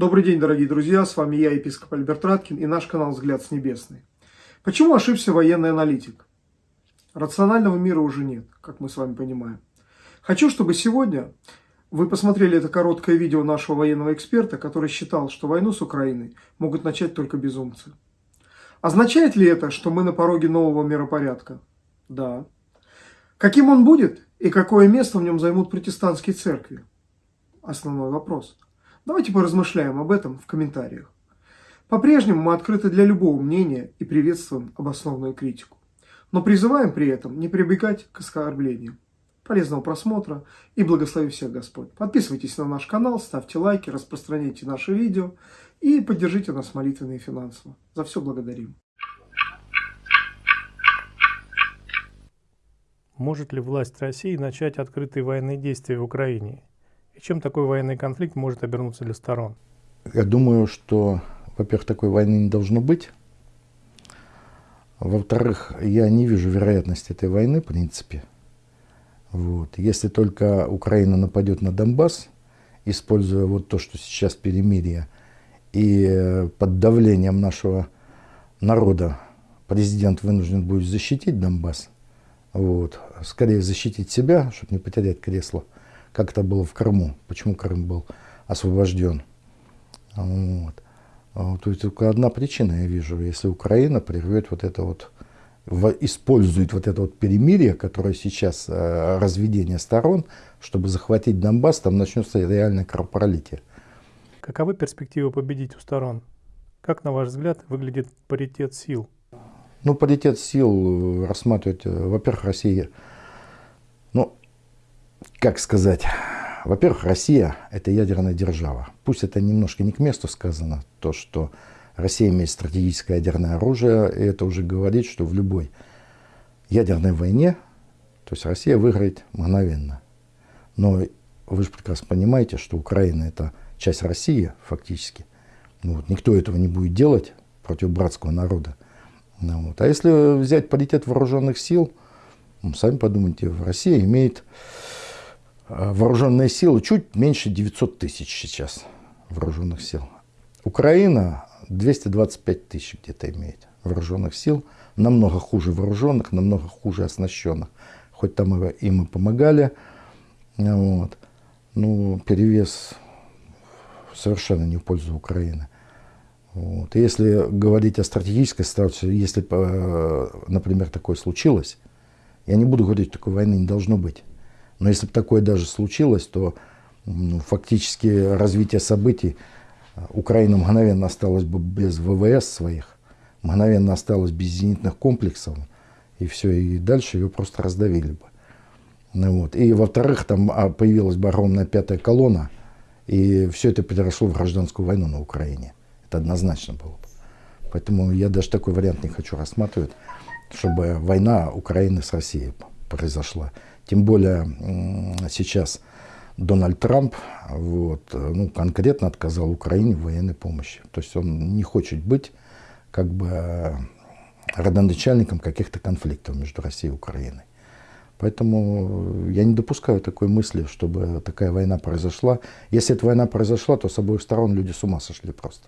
Добрый день, дорогие друзья, с вами я, епископ Альберт Раткин и наш канал «Взгляд с небесный». Почему ошибся военный аналитик? Рационального мира уже нет, как мы с вами понимаем. Хочу, чтобы сегодня вы посмотрели это короткое видео нашего военного эксперта, который считал, что войну с Украиной могут начать только безумцы. Означает ли это, что мы на пороге нового миропорядка? Да. Каким он будет и какое место в нем займут протестантские церкви? Основной вопрос – Давайте поразмышляем об этом в комментариях. По-прежнему мы открыты для любого мнения и приветствуем обоснованную критику. Но призываем при этом не прибегать к оскорблениям. Полезного просмотра и благослови всех Господь. Подписывайтесь на наш канал, ставьте лайки, распространяйте наши видео и поддержите нас молитвенно и финансово. За все благодарим. Может ли власть России начать открытые военные действия в Украине? И чем такой военный конфликт может обернуться для сторон? Я думаю, что, во-первых, такой войны не должно быть. Во-вторых, я не вижу вероятности этой войны, в принципе. Вот. Если только Украина нападет на Донбасс, используя вот то, что сейчас перемирие, и под давлением нашего народа президент вынужден будет защитить Донбасс, вот, скорее защитить себя, чтобы не потерять кресло, как это было в Крыму, почему Крым был освобожден. Вот. А то есть только одна причина я вижу, если Украина прервет вот это вот, использует вот это вот перемирие, которое сейчас, э, разведение сторон, чтобы захватить Донбасс, там начнется реальное кровопролитие. Каковы перспективы победить у сторон? Как, на ваш взгляд, выглядит паритет сил? Ну, паритет сил рассматривать, э, во-первых, Россия, как сказать, во-первых, Россия – это ядерная держава. Пусть это немножко не к месту сказано, то, что Россия имеет стратегическое ядерное оружие, и это уже говорит, что в любой ядерной войне, то есть Россия выиграет мгновенно. Но вы же прекрасно понимаете, что Украина – это часть России фактически. Ну, вот, никто этого не будет делать против братского народа. Ну, вот. А если взять паритет вооруженных сил, ну, сами подумайте, Россия имеет Э, вооруженные силы чуть меньше 900 тысяч сейчас вооруженных сил. Украина 225 тысяч где-то имеет вооруженных сил, намного хуже вооруженных, намного хуже оснащенных. Хоть там им и помогали, вот. ну, перевес совершенно не в пользу Украины. Вот. Если говорить о стратегической ситуации, если, э, например, такое случилось, я не буду говорить, такой войны не должно быть. Но если бы такое даже случилось, то ну, фактически развитие событий э, Украина мгновенно осталась бы без ВВС своих, мгновенно осталась без зенитных комплексов, и все, и дальше ее просто раздавили бы. Ну, вот. И во-вторых, там а, появилась бы огромная пятая колонна, и все это переросло в гражданскую войну на Украине. Это однозначно было бы. Поэтому я даже такой вариант не хочу рассматривать, чтобы война Украины с Россией произошла. Тем более сейчас Дональд Трамп вот, ну, конкретно отказал Украине в военной помощи. То есть он не хочет быть как бы родоначальником каких-то конфликтов между Россией и Украиной. Поэтому я не допускаю такой мысли, чтобы такая война произошла. Если эта война произошла, то с обоих сторон люди с ума сошли просто.